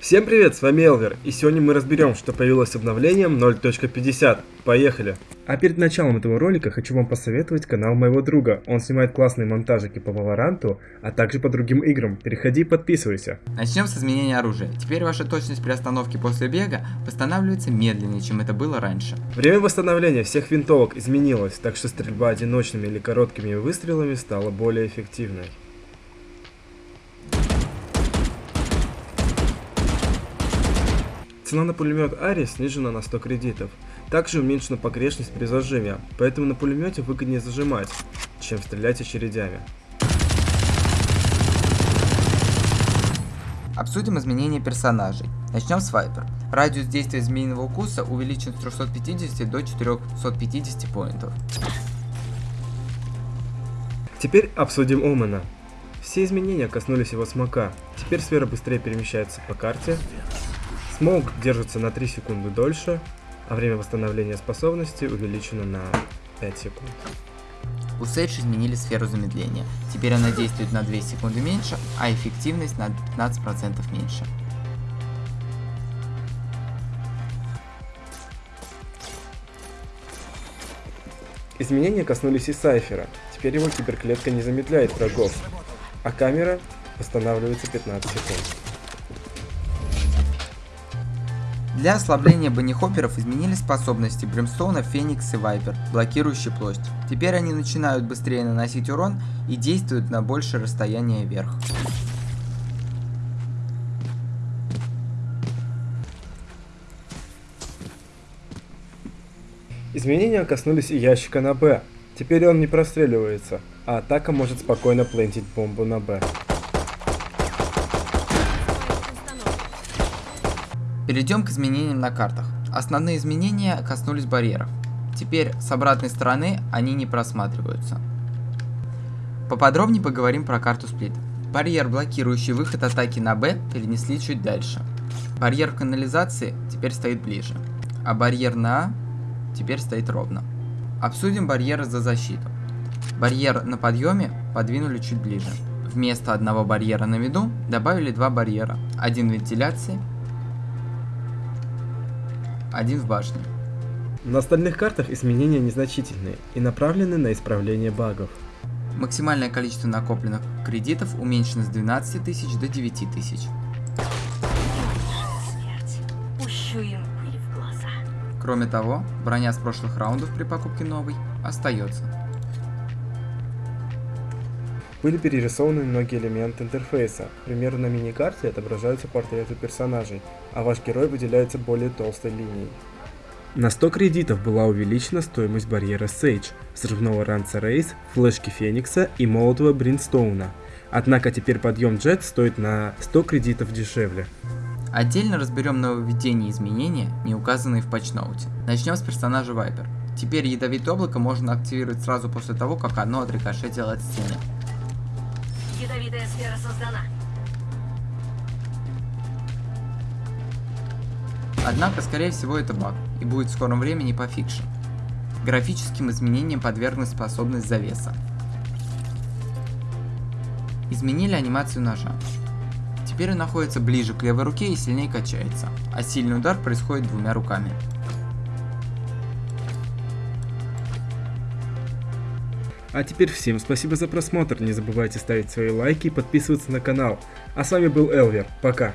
Всем привет, с вами Элвер, и сегодня мы разберем, что появилось обновлением 0.50. Поехали! А перед началом этого ролика хочу вам посоветовать канал моего друга. Он снимает классные монтажики по Valorant, а также по другим играм. Переходи и подписывайся. Начнем с изменения оружия. Теперь ваша точность при остановке после бега восстанавливается медленнее, чем это было раньше. Время восстановления всех винтовок изменилось, так что стрельба одиночными или короткими выстрелами стала более эффективной. Цена на пулемет Ари снижена на 100 кредитов. Также уменьшена погрешность при зажиме, поэтому на пулемете выгоднее зажимать, чем стрелять очередями. Обсудим изменения персонажей. Начнем с Вайпер. Радиус действия змеиного укуса увеличен с 350 до 450 поинтов. Теперь обсудим Омена. Все изменения коснулись его смока. Теперь сфера быстрее перемещается по карте, Смоук держится на 3 секунды дольше, а время восстановления способности увеличено на 5 секунд. У Сейдж изменили сферу замедления. Теперь она действует на 2 секунды меньше, а эффективность на 15% меньше. Изменения коснулись и Сайфера. Теперь его киберклетка не замедляет врагов, а камера восстанавливается 15 секунд. Для ослабления баннихопперов изменили способности Бримстоуна, Феникс и Вайпер, блокирующие плоть. Теперь они начинают быстрее наносить урон и действуют на большее расстояние вверх. Изменения коснулись и ящика на Б. Теперь он не простреливается, а атака может спокойно плентить бомбу на Б. Перейдем к изменениям на картах. Основные изменения коснулись барьеров. Теперь с обратной стороны они не просматриваются. Поподробнее поговорим про карту сплит. Барьер, блокирующий выход атаки на Б, перенесли чуть дальше. Барьер в канализации теперь стоит ближе. А барьер на А теперь стоит ровно. Обсудим барьеры за защиту. Барьер на подъеме подвинули чуть ближе. Вместо одного барьера на виду добавили два барьера. Один вентиляции один в башне. На остальных картах изменения незначительные и направлены на исправление багов. Максимальное количество накопленных кредитов уменьшено с 12 тысяч до 9 тысяч. Кроме того, броня с прошлых раундов при покупке новой остается. Были перерисованы многие элементы интерфейса. К примеру, на мини-карте отображаются портреты персонажей, а ваш герой выделяется более толстой линией. На 100 кредитов была увеличена стоимость барьера Sage, взрывного ранца Рейс, флешки Феникса и молотого Бринстоуна. Однако теперь подъем Джет стоит на 100 кредитов дешевле. Отдельно разберем нововведения и изменения, не указанные в патчноуте. Начнем с персонажа Вайпер. Теперь ядовитое облако можно активировать сразу после того, как оно отрикошетило от стены. Ядовитая сфера создана. Однако, скорее всего, это баг, и будет в скором времени пофикшен. Графическим изменениям подверглась способность завеса. Изменили анимацию ножа. Теперь он находится ближе к левой руке и сильнее качается, а сильный удар происходит двумя руками. А теперь всем спасибо за просмотр, не забывайте ставить свои лайки и подписываться на канал. А с вами был Элвер, пока.